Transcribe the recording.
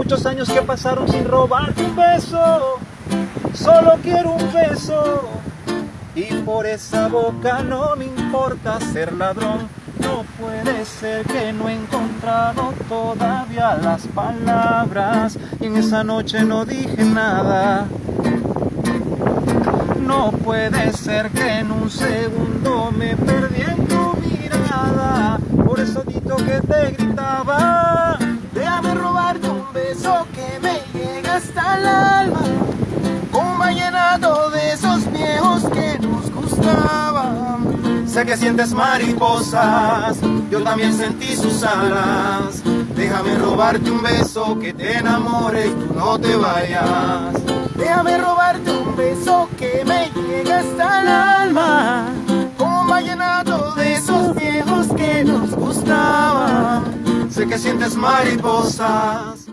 muchos años que pasaron sin robarte un beso. Solo quiero un beso. Y por esa boca no me importa ser ladrón. No puede ser que no he encontrado todavía las palabras. Y en esa noche no dije nada. No puede ser que en un segundo me perdí hasta. Un vallenato de esos viejos que nos gustaban. Sé que sientes mariposas, yo también sentí sus alas. Déjame robarte un beso que te enamore y tú no te vayas. Déjame robarte un beso que me llega hasta el alma. Un vallenato de esos viejos que nos gustaban. Sé que sientes mariposas.